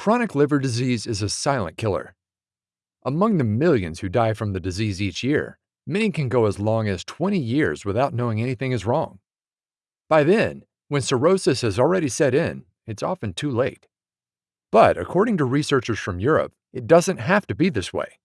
Chronic liver disease is a silent killer. Among the millions who die from the disease each year, many can go as long as 20 years without knowing anything is wrong. By then, when cirrhosis has already set in, it's often too late. But according to researchers from Europe, it doesn't have to be this way.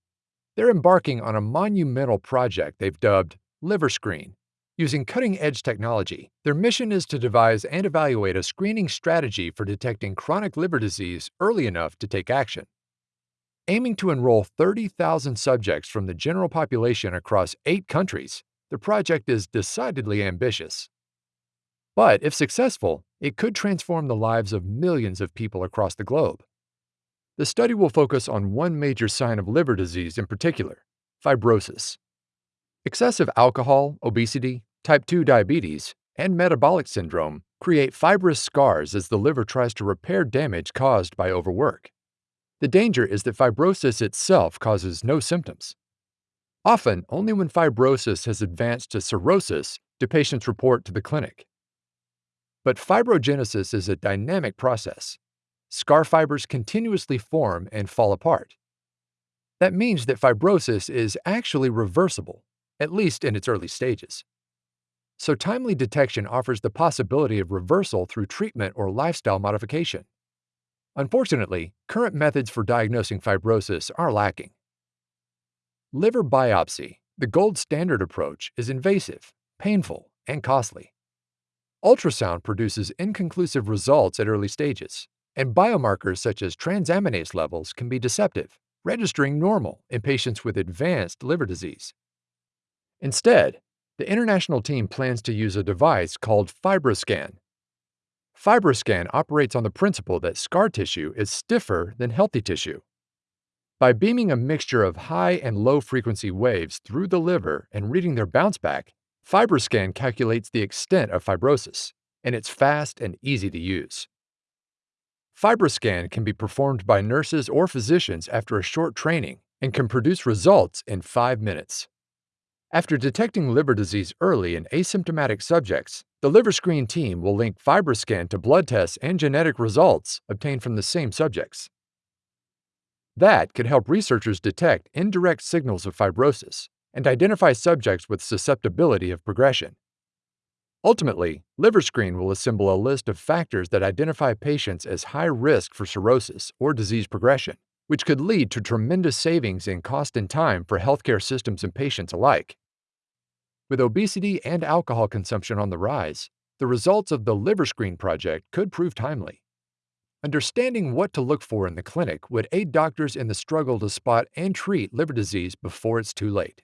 They're embarking on a monumental project they've dubbed LiverScreen, Using cutting edge technology, their mission is to devise and evaluate a screening strategy for detecting chronic liver disease early enough to take action. Aiming to enroll 30,000 subjects from the general population across eight countries, the project is decidedly ambitious. But if successful, it could transform the lives of millions of people across the globe. The study will focus on one major sign of liver disease in particular fibrosis. Excessive alcohol, obesity, type 2 diabetes, and metabolic syndrome create fibrous scars as the liver tries to repair damage caused by overwork. The danger is that fibrosis itself causes no symptoms. Often, only when fibrosis has advanced to cirrhosis do patients report to the clinic. But fibrogenesis is a dynamic process. Scar fibers continuously form and fall apart. That means that fibrosis is actually reversible at least in its early stages. So, timely detection offers the possibility of reversal through treatment or lifestyle modification. Unfortunately, current methods for diagnosing fibrosis are lacking. Liver biopsy, the gold standard approach, is invasive, painful, and costly. Ultrasound produces inconclusive results at early stages, and biomarkers such as transaminase levels can be deceptive, registering normal in patients with advanced liver disease. Instead, the international team plans to use a device called FibroScan. FibroScan operates on the principle that scar tissue is stiffer than healthy tissue. By beaming a mixture of high and low frequency waves through the liver and reading their bounce back, FibroScan calculates the extent of fibrosis, and it's fast and easy to use. FibroScan can be performed by nurses or physicians after a short training and can produce results in five minutes. After detecting liver disease early in asymptomatic subjects, the LiverScreen team will link FibroScan to blood tests and genetic results obtained from the same subjects. That could help researchers detect indirect signals of fibrosis and identify subjects with susceptibility of progression. Ultimately, LiverScreen will assemble a list of factors that identify patients as high risk for cirrhosis or disease progression, which could lead to tremendous savings in cost and time for healthcare systems and patients alike. With obesity and alcohol consumption on the rise, the results of the Liver Screen project could prove timely. Understanding what to look for in the clinic would aid doctors in the struggle to spot and treat liver disease before it's too late.